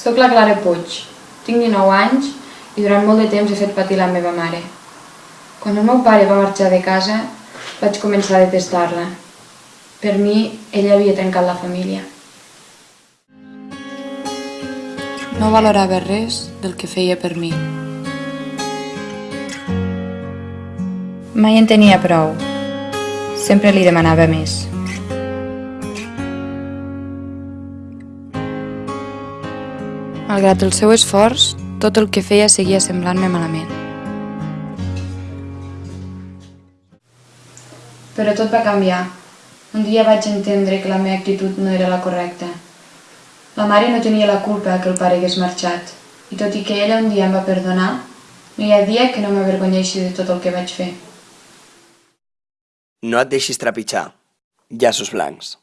Soc la Clara Puig, tinc 19 anys i durant molt de temps he fet patir la meva mare. Quan el meu pare va marxar de casa, vaig començar a detestar-la. Per mi, ella havia trencat la família. No valorava res del que feia per mi. Mai en tenia prou. Sempre li demanava més. Malgrat el seu esforç, tot el que feia seguia semblant-me malament. Però tot va canviar. Un dia vaig entendre que la meva actitud no era la correcta. La mare no tenia la culpa que el pare hagués marxat, i tot i que ella un dia em va perdonar, no hi ha dia que no m'avergonyeixi de tot el que vaig fer. No et deixis trepitjar. Llaços blancs.